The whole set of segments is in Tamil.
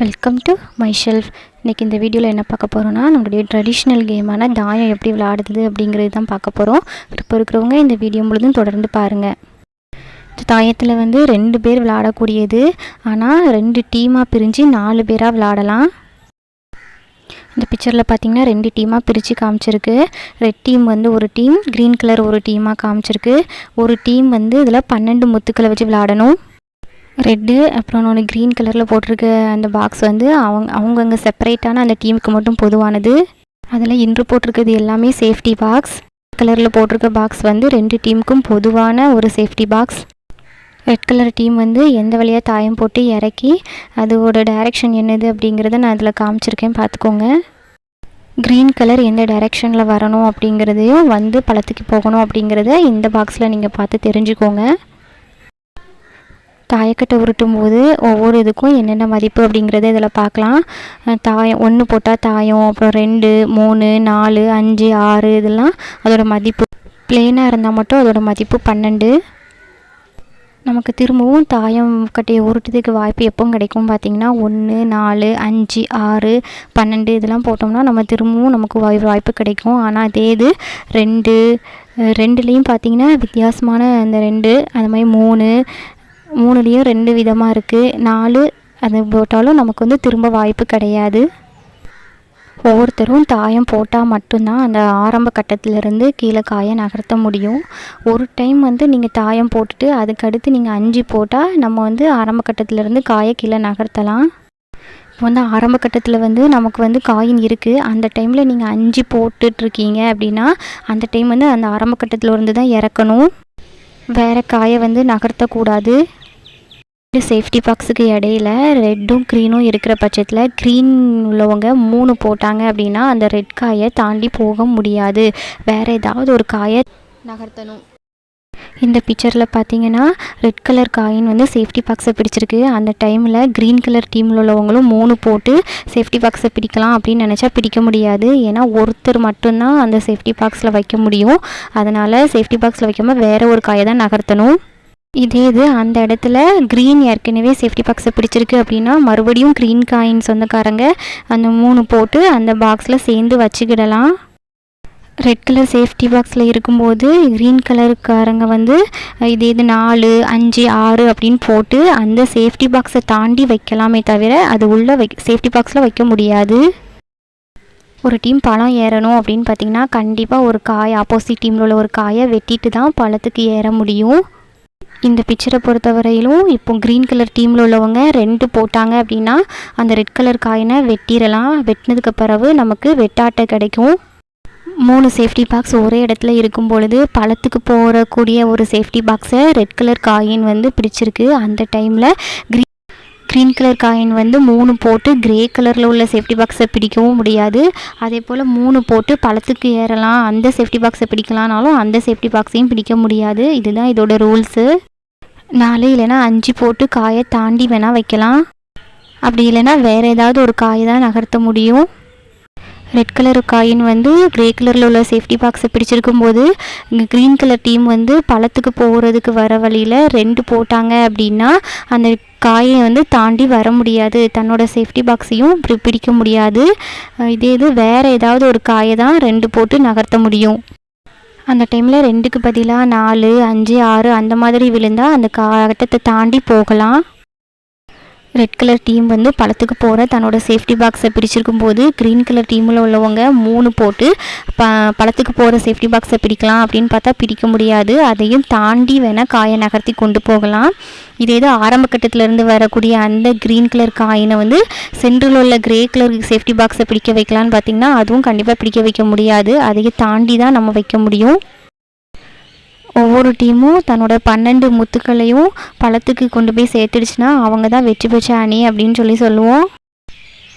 வெல்கம் டு மை ஷெல்ஃப் இன்றைக்கி இந்த வீடியோவில் என்ன பார்க்க போகிறோன்னா நம்மளுடைய ட்ரெடிஷ்னல் கேமான தாயம் எப்படி விளையாடுது அப்படிங்கிறது தான் பார்க்க போகிறோம் விருப்பம் இருக்கிறவங்க இந்த வீடியோ முழுதும் தொடர்ந்து பாருங்கள் இந்த தாயத்தில் வந்து ரெண்டு பேர் விளையாடக்கூடியது. ஆனால் ரெண்டு டீமாக பிரிஞ்சு நாலு பேராக விளையாடலாம். இந்த பிக்சரில் பார்த்தீங்கன்னா ரெண்டு டீமாக பிரித்து காமிச்சிருக்கு. ரெட் டீம் வந்து ஒரு டீம் க்ரீன் கலர் ஒரு டீமாக காமிச்சிருக்கு. ஒரு டீம் வந்து இதில் பன்னெண்டு முத்துக்களை வச்சு விளையாடணும். ரெட்டு அப்புறம் இன்னொன்று க்ரீன் கலரில் போட்டிருக்க அந்த பாக்ஸ் வந்து அவங்க அவங்கவுங்க செப்பரேட்டான அந்த டீமுக்கு மட்டும் பொதுவானது. அதில் இன்று போட்டிருக்கிறது எல்லாமே சேஃப்டி பாக்ஸ் கலரில் போட்டிருக்க பாக்ஸ் வந்து ரெண்டு டீமுக்கும் பொதுவான ஒரு safety box red colour team வந்து எந்த வழியாக தாயம் போட்டு இறக்கி அதோட டைரெக்ஷன் என்னது அப்படிங்கிறத நான் அதில் காமிச்சிருக்கேன் பார்த்துக்கோங்க. க்ரீன் கலர் எந்த டைரெக்ஷனில் வரணும் அப்படிங்கிறதையும் வந்து பழத்துக்கு போகணும் அப்படிங்கிறத இந்த பாக்ஸில் நீங்கள் பார்த்து தெரிஞ்சுக்கோங்க. தாயக்கட்டை உருட்டும் போது ஒவ்வொரு இதுக்கும் என்னென்ன மதிப்பு அப்படிங்கிறத இதில் பார்க்கலாம். தாயம் ஒன்று போட்டால் தாயம் அப்புறம் ரெண்டு மூணு நாலு அஞ்சு ஆறு இதெல்லாம் அதோட மதிப்பு. பிளெயினாக இருந்தால் மட்டும் அதோட மதிப்பு பன்னெண்டு. நமக்கு திரும்பவும் தாயம் கட்டையை உருட்டுறதுக்கு வாய்ப்பு எப்போ கிடைக்கும் பார்த்திங்கன்னா ஒன்று நாலு அஞ்சு ஆறு பன்னெண்டு இதெல்லாம் போட்டோம்னா நம்ம திரும்பவும் நமக்கு வாய் வாய்ப்பு கிடைக்கும். ஆனால் அதே இது ரெண்டு ரெண்டுலேயும் பார்த்திங்கன்னா வித்தியாசமான அந்த ரெண்டு அது மாதிரி மூணு மூணுலேயும் ரெண்டு விதமாக இருக்குது நாலு அது போட்டாலும் நமக்கு வந்து திரும்ப வாய்ப்பு கிடையாது. ஒவ்வொருத்தரும் தாயம் போட்டால் மட்டும்தான் அந்த ஆரம்ப கட்டத்திலேருந்து கீழே காயை நகர்த்த முடியும். ஒரு டைம் வந்து நீங்கள் தாயம் போட்டுட்டு அதுக்கடுத்து நீங்கள் அஞ்சு போட்டால் நம்ம வந்து ஆரம்ப கட்டத்திலேருந்து காயை கீழே நகர்த்தலாம். இப்போ வந்து ஆரம்ப கட்டத்தில் வந்து நமக்கு வந்து காயின் இருக்குது அந்த டைமில் நீங்கள் அஞ்சு போட்டுட்ருக்கீங்க அப்படின்னா அந்த டைம் வந்து அந்த ஆரம்ப கட்டத்தில் இருந்து தான் இறக்கணும். வேறு காயை வந்து நகர்த்தக்கூடாது. சேஃப்டி பாக்ஸுக்கு இடையில ரெட்டும் க்ரீனும் இருக்கிற பட்சத்தில் க்ரீன் உள்ளவங்க மூணு போட்டாங்க அப்படின்னா அந்த ரெட் காயை தாண்டி போக முடியாது. வேறு ஏதாவது ஒரு காயை நகர்த்தணும். இந்த பிக்சரில் பார்த்தீங்கன்னா ரெட் கலர் காயின் வந்து சேஃப்டி பாக்ஸை பிடிச்சிருக்கு. அந்த டைமில் க்ரீன் கலர் டீமில் உள்ளவங்களும் மூணு போட்டு சேஃப்டி பாக்ஸை பிடிக்கலாம் அப்படின்னு நினச்சா பிடிக்க முடியாது. ஏன்னா ஒருத்தர் மட்டும்தான் அந்த சேஃப்டி பாக்ஸில் வைக்க முடியும். அதனால் சேஃப்டி பாக்ஸில் வைக்காமல் வேறு ஒரு காயை தான் நகர்த்தணும். இதே இது அந்த இடத்துல க்ரீன் ஏற்கனவே சேஃப்டி பாக்ஸை பிடிச்சிருக்கு அப்படின்னா மறுபடியும் க்ரீன் காயின் சொந்தக்காரங்க அந்த மூணு போட்டு அந்த பாக்ஸில் சேர்ந்து வச்சுக்கிடலாம். ரெட் கலர் சேஃப்டி பாக்ஸில் இருக்கும்போது க்ரீன் கலருக்காரங்க வந்து இதே இது நாலு அஞ்சு ஆறு அப்படின்னு போட்டு அந்த சேஃப்டி பாக்ஸை தாண்டி வைக்கலாமே தவிர அது உள்ள வை சேஃப்டி பாக்ஸில் வைக்க முடியாது. ஒரு டீம் பழம் ஏறணும் அப்படின்னு பார்த்தீங்கன்னா கண்டிப்பாக ஒரு காய் ஆப்போசிட் டீமில் உள்ள ஒரு காயை வெட்டிட்டு தான் பழத்துக்கு ஏற முடியும். இந்த பிக்சரை பொறுத்தவரையிலும் இப்போ க்ரீன் கலர் டீமில் உள்ளவங்க ரெண்டு போட்டாங்க அப்படின்னா அந்த ரெட் கலர் காயினை வெட்டிடலாம். வெட்டினதுக்கு பிறகு நமக்கு வெட்டாட்டை கிடைக்கும். மூணு சேஃப்டி பாக்ஸ் ஒரே இடத்துல இருக்கும் பொழுது பழத்துக்கு போகக்கூடிய ஒரு சேஃப்டி பாக்ஸை ரெட் கலர் காயின் வந்து பிடிச்சிருக்கு அந்த டைமில் க்ரீன் க்ரீன் கலர் காயின் வந்து மூணு போட்டு கிரே கலரில் உள்ள சேஃப்டி பாக்ஸை பிடிக்கவும் முடியாது. அதே போல் மூணு போட்டு பழத்துக்கு ஏறலாம். அந்த சேஃப்டி பாக்ஸை பிடிக்கலானாலும் அந்த சேஃப்டி பாக்ஸையும் பிடிக்க முடியாது. இதுதான் இதோட ரூல்ஸு நாலு இல்லைன்னா அஞ்சு போட்டு காயை தாண்டி வேணால் வைக்கலாம். அப்படி இல்லைன்னா வேறு ஏதாவது ஒரு காயை தான் நகர்த்த முடியும். ரெட் கலர் காயின் வந்து கிரே கலரில் உள்ள சேஃப்டி பாக்ஸை பிடிச்சிருக்கும் போது இங்கே க்ரீன் கலர் டீம் வந்து பழத்துக்கு போகிறதுக்கு வர வழியில் ரெண்டு போட்டாங்க அப்படின்னா அந்த காயை வந்து தாண்டி வர முடியாது. தன்னோட சேஃப்டி பாக்ஸையும் இப்படி பிடிக்க முடியாது. இதே இது வேறு ஏதாவது ஒரு காயை தான் ரெண்டு போட்டு நகர்த்த முடியும். அந்த டைமில் ரெண்டுக்கு பதிலாக நாலு அஞ்சு ஆறு அந்த மாதிரி விழுந்தால் அந்த கட்டத்தை தாண்டி போகலாம். ரெட் கலர் டீம் வந்து பழத்துக்கு போகிற தன்னோட சேஃப்டி பாக்ஸை பிரிச்சிருக்கும் போது க்ரீன் கலர் டீமில் உள்ளவங்க மூணு போட்டு ப பழத்துக்கு போகிற சேஃப்டி பாக்ஸை பிடிக்கலாம் அப்படின்னு பார்த்தா பிடிக்க முடியாது. அதையும் தாண்டி வேணால் காயை நகர்த்தி கொண்டு போகலாம். இதே இது ஆரம்ப கட்டத்திலேருந்து வரக்கூடிய அந்த க்ரீன் கலர் காயினை வந்து சென்ட்ரில் உள்ள கிரே கலர் சேஃப்டி பாக்ஸை பிடிக்க வைக்கலான்னு பார்த்தீங்கன்னா அதுவும் கண்டிப்பாக பிடிக்க வைக்க முடியாது. அதையும் தாண்டி தான் நம்ம வைக்க முடியும். ஒவ்வொரு டீமும் தன்னோட பன்னெண்டு முத்துக்களையும் பழத்துக்கு கொண்டு போய் சேர்த்துடுச்சுன்னா அவங்க தான் வெற்றி பெற்ற அணி அப்படின்னு சொல்லி சொல்லுவோம்.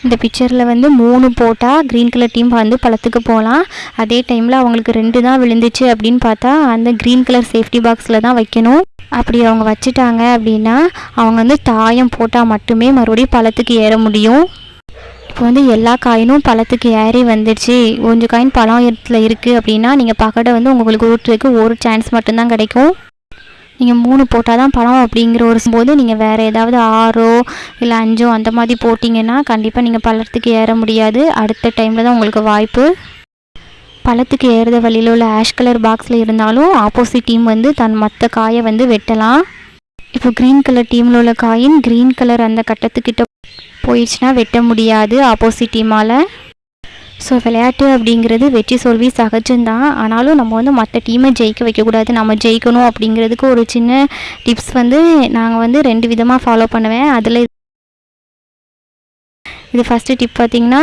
இந்த பிக்சரில் வந்து மூணு போட்டால் க்ரீன் கலர் டீம் வந்து பழத்துக்கு போகலாம். அதே டைமில் அவங்களுக்கு ரெண்டு தான் விழுந்துச்சு அப்படின்னு பார்த்தா அந்த க்ரீன் கலர் சேஃப்டி பாக்ஸில் தான் வைக்கணும். அப்படி அவங்க வச்சுட்டாங்க அப்படின்னா அவங்க வந்து தாயம் போட்டால் மட்டுமே மறுபடியும் பழத்துக்கு ஏற முடியும். இப்போ வந்து எல்லா காயினும் பழத்துக்கு ஏறி வந்துடுச்சு. கொஞ்சம் காயின் பழம் இடத்துல இருக்குது அப்படின்னா நீங்கள் பகடை வந்து உங்களுக்கு ஊற்றுறதுக்கு ஒரு சான்ஸ் மட்டும்தான் கிடைக்கும். நீங்கள் மூணு போட்டால் தான் பழம் அப்படிங்கிற ஒரு போது நீங்கள் வேறு ஏதாவது ஆறோ இல்லை அஞ்சோ அந்த மாதிரி போட்டிங்கன்னா கண்டிப்பாக நீங்கள் பழத்துக்கு ஏற முடியாது. அடுத்த டைமில் தான் உங்களுக்கு வாய்ப்பு. பழத்துக்கு ஏறுத வழியில் உள்ள ஆஷ் கலர் பாக்ஸில் இருந்தாலும் ஆப்போசிட் டீம் வந்து தன் மற்ற காயை வந்து வெட்டலாம். இப்போ க்ரீன் கலர் டீமில் உள்ள காயின் க்ரீன் கலர் அந்த கட்டத்துக்கிட்ட போயிடுச்சுன்னா வெட்ட முடியாது ஆப்போசிட் டீமால் ஸோ விளையாட்டு அப்படிங்கிறது வெற்றி தோல்வி சகஜம்தான் ஆனாலும் நம்ம வந்து மற்ற டீமை ஜெயிக்க வைக்கக்கூடாது நம்ம ஜெயிக்கணும் அப்படிங்கிறதுக்கு ஒரு சின்ன டிப்ஸ் வந்து நாங்கள் வந்து ரெண்டு விதமாக ஃபாலோ பண்ணுவேன். அதில் இது ஃபஸ்ட்டு டிப் பார்த்திங்கன்னா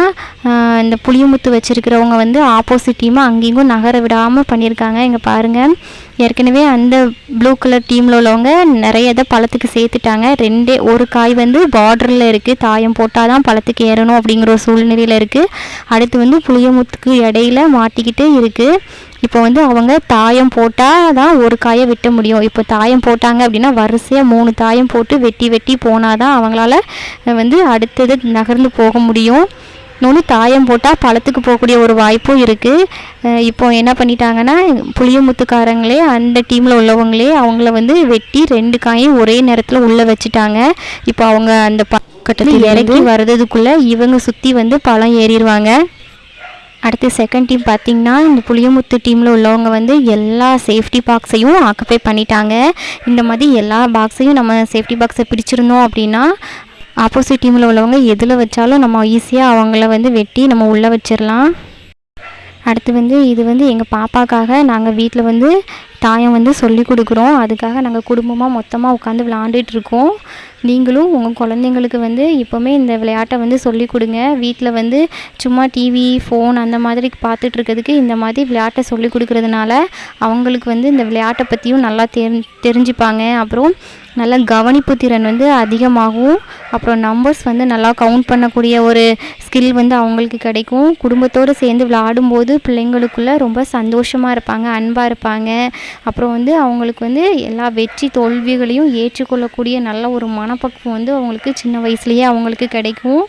இந்த புளியமுத்து வச்சுருக்கிறவங்க வந்து ஆப்போசிட் டீமை அங்கேயும் நகர விடாமல் பண்ணியிருக்காங்க. இங்கே பாருங்கள் ஏற்கனவே அந்த ப்ளூ கலர் டீமில் உள்ளவங்க நிறைய இதை பழத்துக்கு சேர்த்துட்டாங்க. ரெண்டே ஒரு காய் வந்து பார்டரில் இருக்குது தாயம் போட்டால் தான் பழத்துக்கு ஏறணும் அப்படிங்கிற ஒரு சூழ்நிலையில் இருக்குது அடுத்து வந்து புளியமுத்துக்கு இடையில மாட்டிக்கிட்டு இருக்குது இப்போ வந்து அவங்க தாயம் போட்டால் தான் ஒரு காயை வெட்ட முடியும். இப்போ தாயம் போட்டாங்க அப்படின்னா வரிசையாக மூணு தாயம் போட்டு வெட்டி வெட்டி போனால் தான் அவங்களால வந்து அடுத்தது நகர்ந்து போக முடியும். இன்னொன்று தாயம் போட்டால் பழத்துக்கு போகக்கூடிய ஒரு வாய்ப்பும் இருக்குது இப்போ என்ன பண்ணிட்டாங்கன்னா புளியமுத்துக்காரங்களே அந்த டீமில் உள்ளவங்களே அவங்கள வந்து வெட்டி ரெண்டு காயும் ஒரே நேரத்தில் உள்ளே வச்சுட்டாங்க. இப்போ அவங்க அந்த பக்கத்தில் இறக்கி வர்றதுக்குள்ளே இவங்க சுற்றி வந்து பழம் ஏறிடுவாங்க அடுத்து செகண்ட் டீம் பார்த்திங்கன்னா இந்த புளியமுத்து டீமில் உள்ளவங்க வந்து எல்லா சேஃப்டி பாக்ஸையும் ஆக்குப்பை பண்ணிட்டாங்க. இந்த மாதிரி எல்லா பாக்ஸையும் நம்ம சேஃப்டி பாக்ஸை பிடிச்சிருந்தோம் அப்படின்னா ஆப்போசிட் டீமில் உள்ளவங்க எதில் வச்சாலும் நம்ம ஈஸியாக அவங்கள வந்து வெட்டி நம்ம உள்ளே வச்சிடலாம் அடுத்து வந்து இது வந்து எங்கள் பாப்பாக்காக நாங்கள் வீட்டில் வந்து தாயம் வந்து சொல்லி கொடுக்குறோம். அதுக்காக நாங்கள் குடும்பமாக மொத்தமாக உட்காந்து விளாண்டுட்ருக்கோம் நீங்களும் உங்கள் குழந்தைங்களுக்கு வந்து இப்போவுமே இந்த விளையாட்டை வந்து சொல்லி கொடுங்க. வீட்டில் வந்து சும்மா டிவி ஃபோன் அந்த மாதிரி பார்த்துட்டு இருக்கிறதுக்கு இந்த மாதிரி விளையாட்டை சொல்லி கொடுக்கறதுனால அவங்களுக்கு வந்து இந்த விளையாட்டை பற்றியும் நல்லா தெரி தெரிஞ்சுப்பாங்க. அப்புறம் நல்ல கவனிப்பு திறன் வந்து அதிகமாகும் அப்புறம் நம்பர்ஸ் வந்து நல்லா கவுண்ட் பண்ணக்கூடிய ஒரு ஸ்கில் வந்து அவங்களுக்கு கிடைக்கும். குடும்பத்தோடு சேர்ந்து விளையாடும்போது பிள்ளைங்களுக்குள்ளே ரொம்ப சந்தோஷமாக இருப்பாங்க அன்பாக இருப்பாங்க. அப்புறம் வந்து அவங்களுக்கு வந்து எல்லா வெற்றி தோல்விகளையும் ஏற்றுக்கொள்ளக்கூடிய நல்ல ஒரு மனப்பக்குவம் வந்து அவங்களுக்கு சின்ன வயசுலேயே அவங்களுக்கு கிடைக்கும்.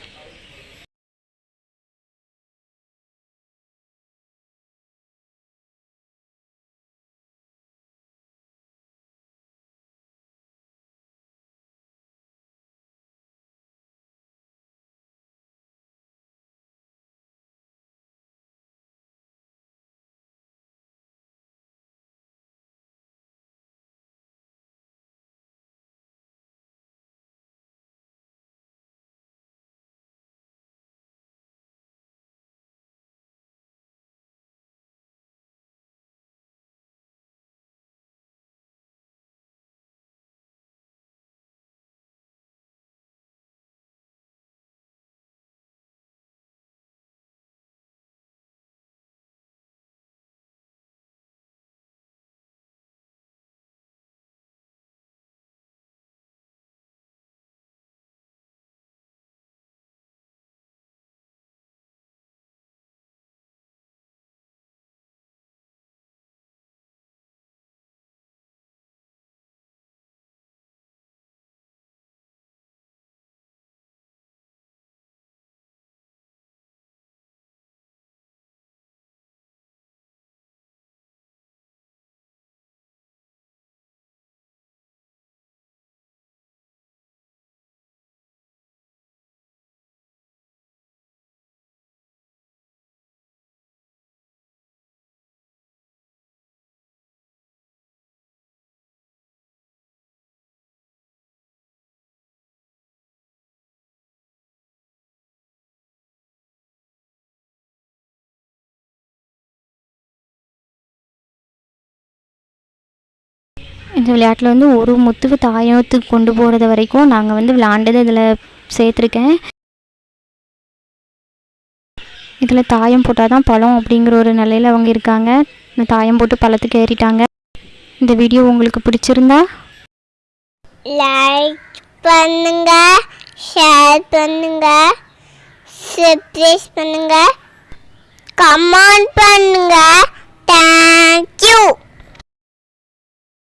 இந்த விளையாட்டில் வந்து ஒரு முத்துக்கு தாயத்துக்கு கொண்டு போகிறது வரைக்கும் நாங்கள் வந்து விளாண்டது இதில் சேர்த்துருக்கேன். இதில் தாயம் போட்டால் தான் பழம் அப்படிங்கிற ஒரு நிலையில் அவங்க இருக்காங்க. இந்த தாயம் போட்டு பழத்துக்கு ஏறிட்டாங்க. இந்த வீடியோ உங்களுக்கு பிடிச்சிருந்தா லைக் பண்ணுங்க ஷேர் பண்ணுங்க சப்ஸ்கிரைப் பண்ணுங்க கமெண்ட் பண்ணுங்க. தேங்க்யூ